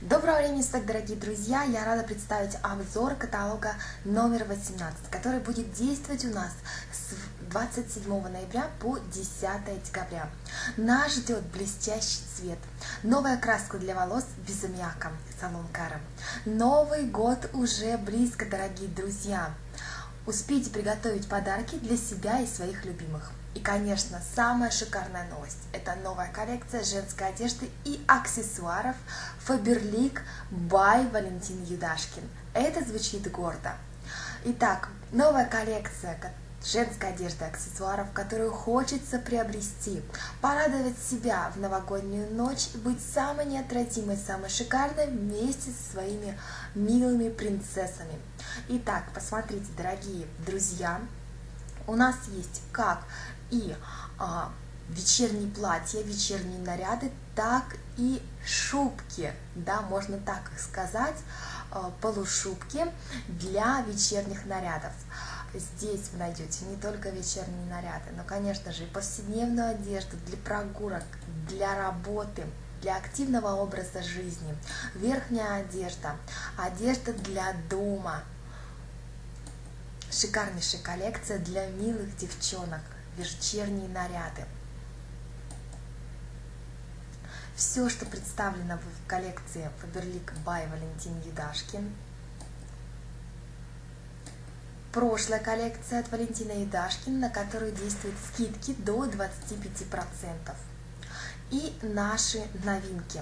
Доброго времени суток, дорогие друзья! Я рада представить обзор каталога номер 18, который будет действовать у нас с 27 ноября по 10 декабря. Нас ждет блестящий цвет, новая краска для волос без аммиака, салон Кара. Новый год уже близко, дорогие друзья! Успейте приготовить подарки для себя и своих любимых. И, конечно, самая шикарная новость – это новая коллекция женской одежды и аксессуаров Faberlic by Валентин Юдашкин. Это звучит гордо. Итак, новая коллекция женской одежды и аксессуаров, которую хочется приобрести, порадовать себя в новогоднюю ночь и быть самой неотразимой, самой шикарной вместе со своими милыми принцессами. Итак, посмотрите, дорогие друзья, у нас есть как и а, вечерние платья, вечерние наряды, так и шубки, да, можно так сказать, а, полушубки для вечерних нарядов. Здесь вы найдете не только вечерние наряды, но, конечно же, и повседневную одежду для прогулок, для работы, для активного образа жизни, верхняя одежда, одежда для дома, шикарнейшая коллекция для милых девчонок, вечерние наряды. Все, что представлено в коллекции Faberlic by Валентин Едашкин. Прошлая коллекция от Валентина Едашкина, на которую действуют скидки до 25%. И наши новинки.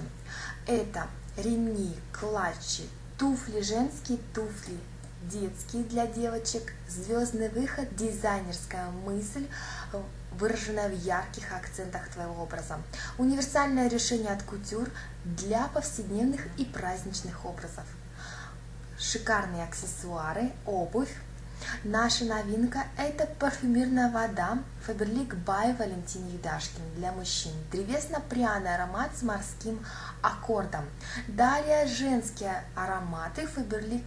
Это ремни, клатчи, туфли, женские туфли, детские для девочек, звездный выход, дизайнерская мысль, выраженная в ярких акцентах твоего образа. Универсальное решение от кутюр для повседневных и праздничных образов. Шикарные аксессуары, обувь. Наша новинка – это парфюмерная вода Faberlic by Валентин Юдашкин для мужчин. Древесно-пряный аромат с морским аккордом. Далее женские ароматы Faberlic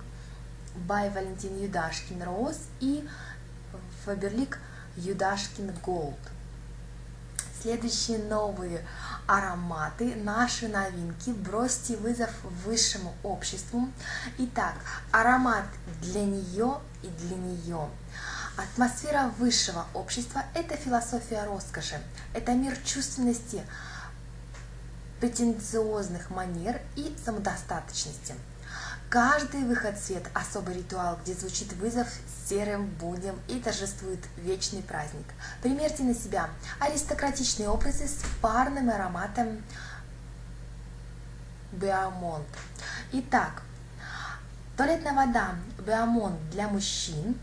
by Валентин Юдашкин Роуз и Faberlic Юдашкин Голд. Следующие новые ароматы, наши новинки. Бросьте вызов высшему обществу. Итак, аромат для нее и для нее. Атмосфера высшего общества – это философия роскоши, это мир чувственности, претенциозных манер и самодостаточности – Каждый выход в свет – особый ритуал, где звучит вызов серым будням и торжествует вечный праздник. Примерьте на себя аристократичные образы с парным ароматом Беамонт. Итак, туалетная вода Беамонт для мужчин,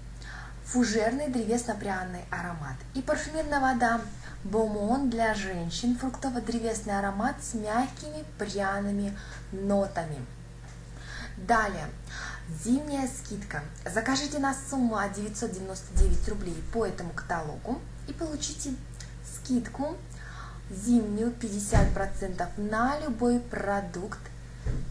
фужерный древесно-пряный аромат и парфюмерная вода Бомон для женщин, фруктово-древесный аромат с мягкими пряными нотами. Далее, зимняя скидка. Закажите на сумму от 999 рублей по этому каталогу и получите скидку зимнюю 50% на любой продукт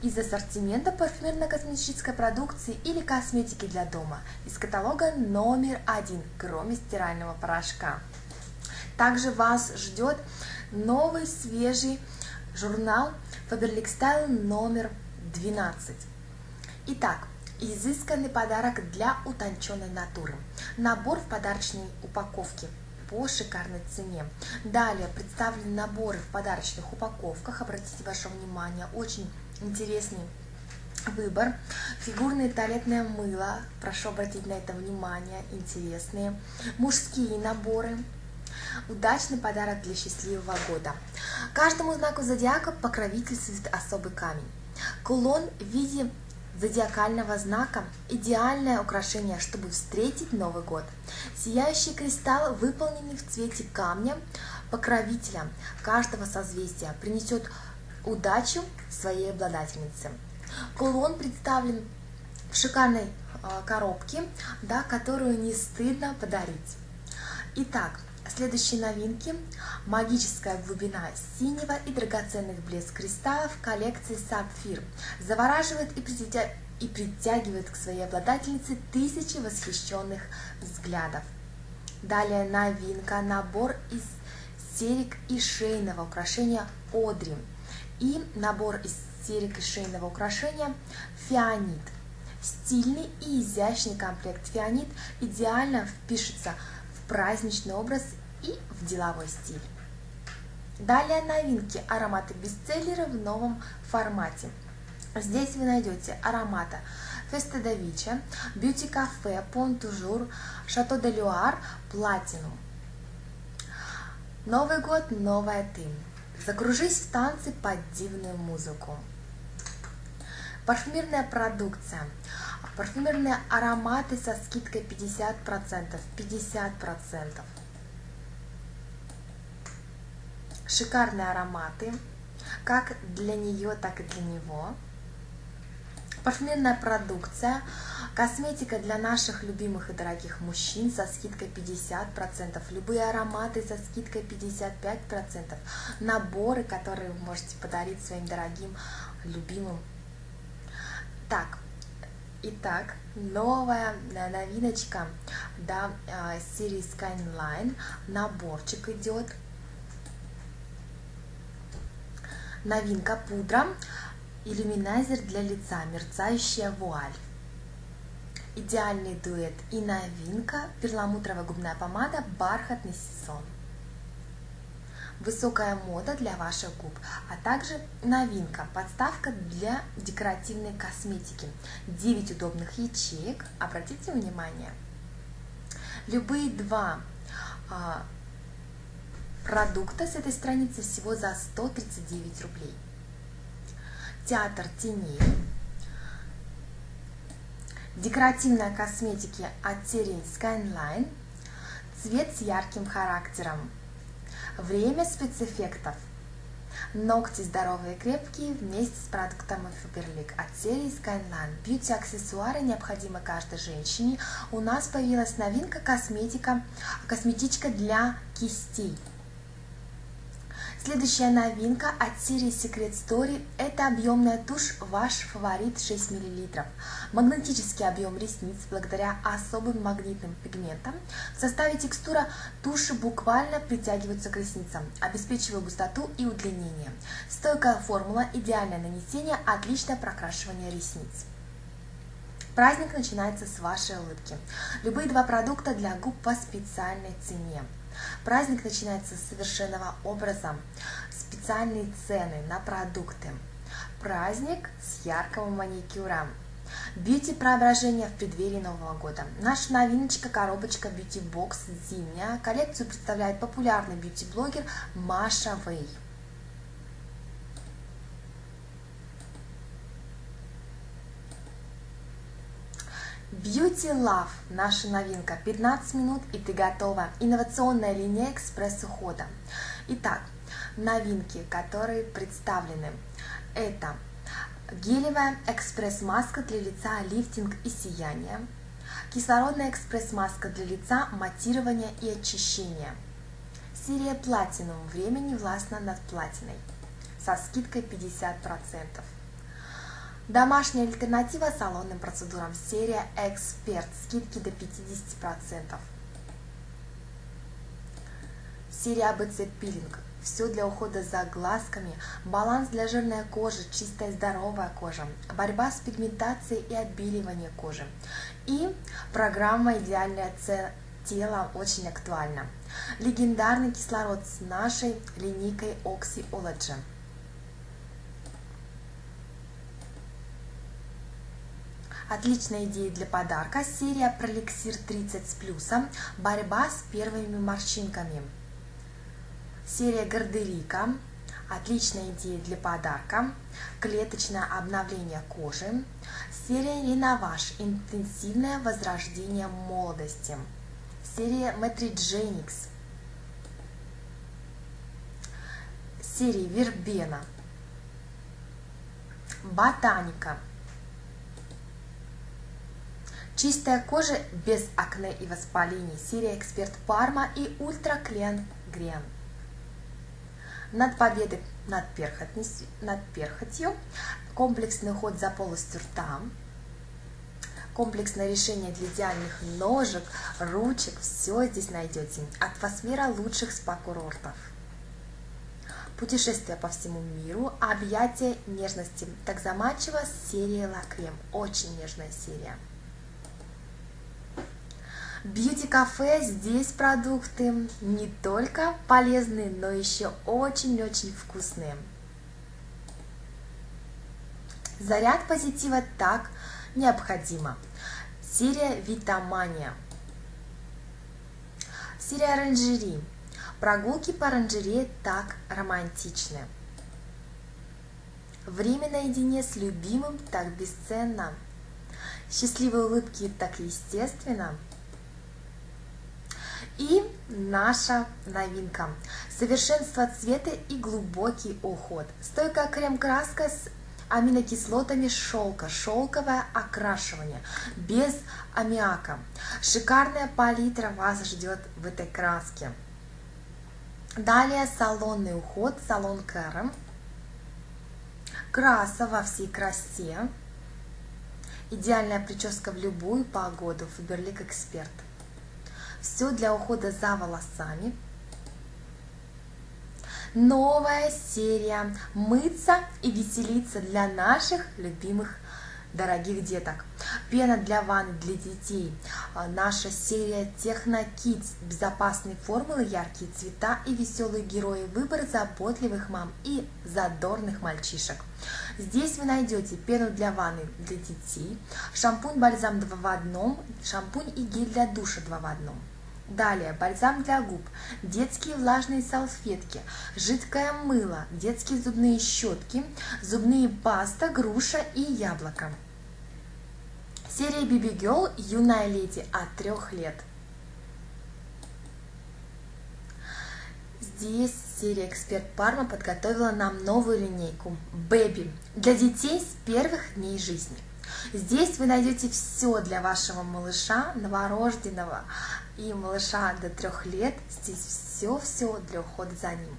из ассортимента парфюмерно-косметической продукции или косметики для дома из каталога номер один, кроме стирального порошка. Также вас ждет новый свежий журнал Faberlic Style номер 12. Итак, изысканный подарок для утонченной натуры. Набор в подарочной упаковке по шикарной цене. Далее представлены наборы в подарочных упаковках. Обратите ваше внимание, очень интересный выбор. Фигурное туалетное мыло, прошу обратить на это внимание, интересные. Мужские наборы, Удачный подарок для счастливого года. Каждому знаку зодиака покровительствует особый камень. Кулон в виде зодиакального знака – идеальное украшение, чтобы встретить Новый год. Сияющий кристалл, выполненный в цвете камня, покровителя каждого созвездия, принесет удачу своей обладательнице. Кулон представлен в шикарной а, коробке, да, которую не стыдно подарить. Итак, Следующие новинки. Магическая глубина синего и драгоценных блеск кристаллов коллекции Сапфир. Завораживает и притягивает, и притягивает к своей обладательнице тысячи восхищенных взглядов. Далее новинка. Набор из серик и шейного украшения Одри. И набор из серии шейного украшения фианит. Стильный и изящный комплект фианит идеально впишется в праздничный образ и в деловой стиль. Далее новинки ароматы бестселлеры в новом формате. Здесь вы найдете ароматы Феста да Бьюти Кафе, Пон Тужур, Шато де Люар, Платинум. Новый год, новая ты. Закружись в танцы под дивную музыку. Парфюмерная продукция. Парфюмерные ароматы со скидкой 50%. 50%. Шикарные ароматы, как для нее, так и для него парфюмерная продукция, косметика для наших любимых и дорогих мужчин со скидкой 50%, любые ароматы со скидкой 55%, наборы, которые вы можете подарить своим дорогим, любимым. Так, Итак, новая новиночка да, а, серии Skyline, наборчик идет. Новинка пудра Иллюминайзер для лица, мерцающая вуаль. Идеальный дуэт и новинка перламутровая губная помада «Бархатный сезон». Высокая мода для ваших губ, а также новинка – подставка для декоративной косметики. 9 удобных ячеек, обратите внимание. Любые два а, продукта с этой страницы всего за 139 рублей театр теней, декоративная косметика от серии Skyline, цвет с ярким характером, время спецэффектов, ногти здоровые и крепкие вместе с продуктами Faberlic от серии Skyline. Бьюти-аксессуары необходимы каждой женщине. У нас появилась новинка косметика, косметичка для кистей. Следующая новинка от серии Secret Story – это объемная тушь «Ваш фаворит» 6 мл. Магнетический объем ресниц благодаря особым магнитным пигментам. В составе текстура туши буквально притягиваются к ресницам, обеспечивая густоту и удлинение. Стойкая формула, идеальное нанесение, отличное прокрашивание ресниц. Праздник начинается с вашей улыбки. Любые два продукта для губ по специальной цене. Праздник начинается с совершенного образа, специальные цены на продукты. Праздник с яркого маникюра. Бьюти преображение в преддверии Нового года. Наша новиночка коробочка Beauty Box зимняя. Коллекцию представляет популярный бьюти-блогер Маша Вэй. Beauty Love – наша новинка. 15 минут и ты готова. Инновационная линия экспресс-ухода. Итак, новинки, которые представлены. Это гелевая экспресс-маска для лица, лифтинг и сияние. Кислородная экспресс-маска для лица, матирование и очищение. Серия Platinum. Время не властно над платиной. Со скидкой 50%. Домашняя альтернатива салонным процедурам. Серия Эксперт. Скидки до 50%. Серия ABC Пилинг. Все для ухода за глазками, баланс для жирной кожи, чистая здоровая кожа, борьба с пигментацией и отбеливание кожи. И программа «Идеальное тело» очень актуальна. Легендарный кислород с нашей линейкой Oxyology. Отличная идея для подарка. Серия Пролексир 30 с плюсом. Борьба с первыми морщинками. Серия Гардерика. Отличная идея для подарка. Клеточное обновление кожи. Серия Реноваж. Интенсивное возрождение молодости. Серия Metrigenix. Серия Вербена. Ботаника. Чистая кожа без акне и воспалений. Серия Эксперт Парма и Ультра Клен Грен. Над победой над, над перхотью. Комплексный уход за полостью рта. Комплексное решение для идеальных ножек, ручек. Все здесь найдете. Атмосфера лучших спа-курортов. Путешествие по всему миру, объятия нежности. Так заманчиво серия Лакрем. Очень нежная серия. Бьюти-кафе, здесь продукты не только полезные, но еще очень-очень вкусные. Заряд позитива так необходимо. Серия Витамания. Серия оранжерей. Прогулки по оранжерее так романтичны. Время наедине с любимым так бесценно. Счастливые улыбки так естественно. И наша новинка. Совершенство цвета и глубокий уход. Стойкая крем-краска с аминокислотами шелка, шелковое окрашивание, без аммиака. Шикарная палитра вас ждет в этой краске. Далее салонный уход, салон Кэром. Краса во всей красе. Идеальная прическа в любую погоду. Фаберлик Эксперт. Все для ухода за волосами новая серия «Мыться и веселиться» для наших любимых дорогих деток. Пена для ванны для детей. А, наша серия Техно Kids. Безопасные формулы, яркие цвета и веселые герои. Выбор заботливых мам и задорных мальчишек. Здесь вы найдете пену для ванны для детей, шампунь-бальзам 2 в одном, шампунь и гель для душа 2 в одном. Далее бальзам для губ, детские влажные салфетки, жидкое мыло, детские зубные щетки, зубные паста, груша и яблоко. Серия BB Girl «Юная леди» от трех лет. Здесь серия «Эксперт Парма» подготовила нам новую линейку «Бэби» для детей с первых дней жизни. Здесь вы найдете все для вашего малыша, новорожденного, и малыша до трех лет. Здесь все-все для ухода за ним.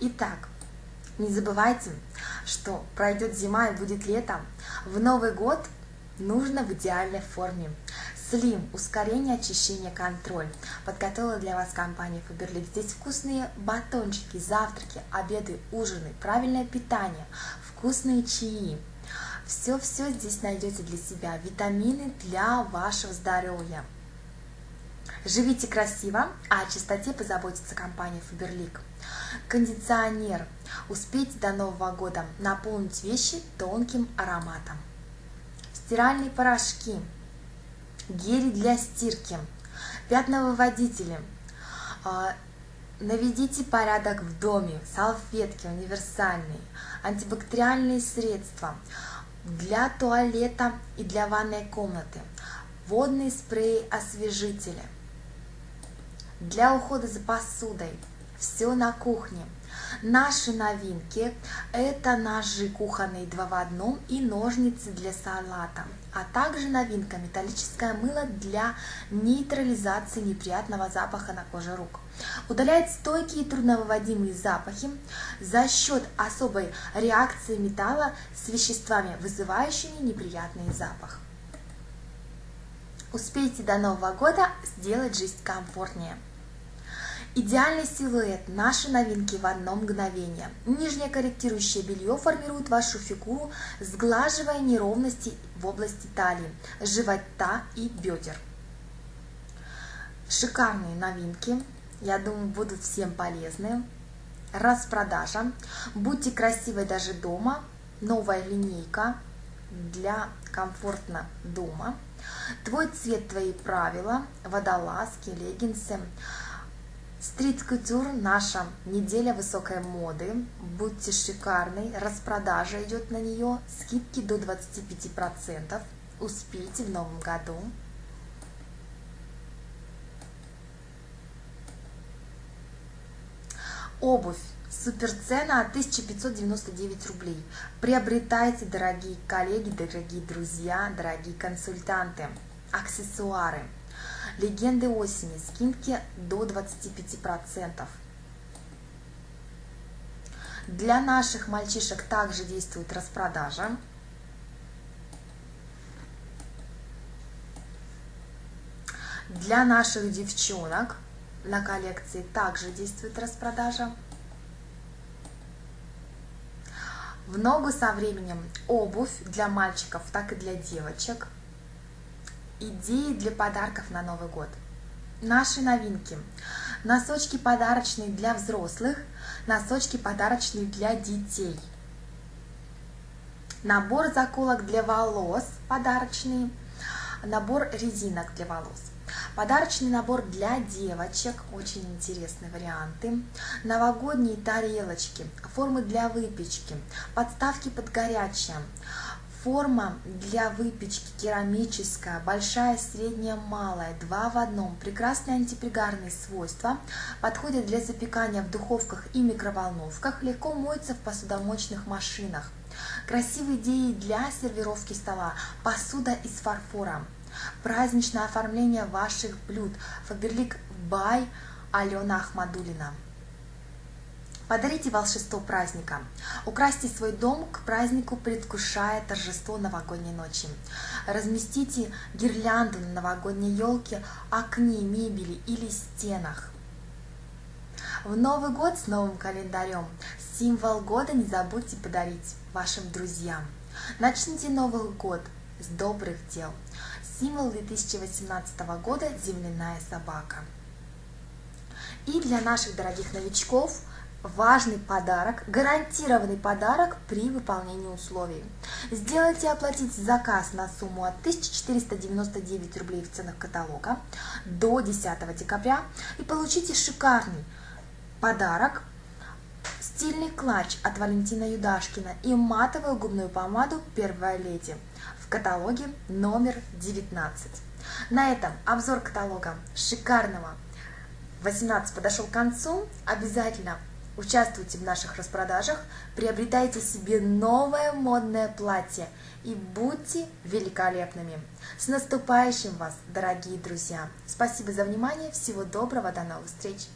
Итак, не забывайте, что пройдет зима и будет лето. В Новый год нужно в идеальной форме. Слим, ускорение очищения, контроль. Подготовила для вас компания Faberlic. Здесь вкусные батончики, завтраки, обеды, ужины, правильное питание, вкусные чаи. Все-все здесь найдете для себя. Витамины для вашего здоровья. Живите красиво, а о чистоте позаботится компания Faberlic. Кондиционер. Успейте до Нового года наполнить вещи тонким ароматом. Стиральные порошки. Гели для стирки. Пятновыводители. А, наведите порядок в доме. Салфетки универсальные. Антибактериальные средства для туалета и для ванной комнаты. Водные спреи-освежители для ухода за посудой. Все на кухне. Наши новинки – это ножи кухонные два в одном и ножницы для салата, а также новинка – металлическое мыло для нейтрализации неприятного запаха на коже рук. Удаляет стойкие и трудновыводимые запахи за счет особой реакции металла с веществами, вызывающими неприятный запах. Успейте до Нового года сделать жизнь комфортнее. Идеальный силуэт, наши новинки в одно мгновение. Нижнее корректирующее белье формирует вашу фигуру, сглаживая неровности в области талии, живота и бедер. Шикарные новинки, я думаю, будут всем полезны. Распродажа. Будьте красивой даже дома. Новая линейка для комфортно дома. Твой цвет, твои правила. Водолазки, леггинсы. Стрит-кутюр – наша неделя высокой моды. Будьте шикарной, распродажа идет на нее, скидки до 25%. Успейте в новом году. Обувь. Суперцена от 1599 рублей. Приобретайте, дорогие коллеги, дорогие друзья, дорогие консультанты. Аксессуары. Легенды осени. Скидки до 25%. Для наших мальчишек также действует распродажа. Для наших девчонок на коллекции также действует распродажа. В ногу со временем обувь для мальчиков, так и для девочек. Идеи для подарков на Новый год. Наши новинки. Носочки подарочные для взрослых, носочки подарочные для детей. Набор заколок для волос подарочный, набор резинок для волос. Подарочный набор для девочек, очень интересные варианты. Новогодние тарелочки, формы для выпечки, подставки под горячее. Форма для выпечки керамическая, большая, средняя, малая, два в одном. Прекрасные антипригарные свойства, подходят для запекания в духовках и микроволновках, легко моются в посудомоечных машинах. Красивые идеи для сервировки стола, посуда из фарфора. Праздничное оформление ваших блюд. Фаберлик Бай Алена Ахмадулина. Подарите волшебство праздника. Украсьте свой дом к празднику, предвкушая торжество новогодней ночи. Разместите гирлянду на новогодней елке, окне, мебели или стенах. В Новый год с новым календарем символ года не забудьте подарить вашим друзьям. Начните Новый год с добрых дел. Символ 2018 года – земляная собака. И для наших дорогих новичков важный подарок, гарантированный подарок при выполнении условий. Сделайте оплатить заказ на сумму от 1499 рублей в ценах каталога до 10 декабря и получите шикарный подарок стильный клатч от Валентина Юдашкина и матовую губную помаду «Первая леди» в каталоге номер 19. На этом обзор каталога шикарного 18 подошел к концу. Обязательно участвуйте в наших распродажах, приобретайте себе новое модное платье и будьте великолепными. С наступающим вас, дорогие друзья! Спасибо за внимание, всего доброго, до новых встреч!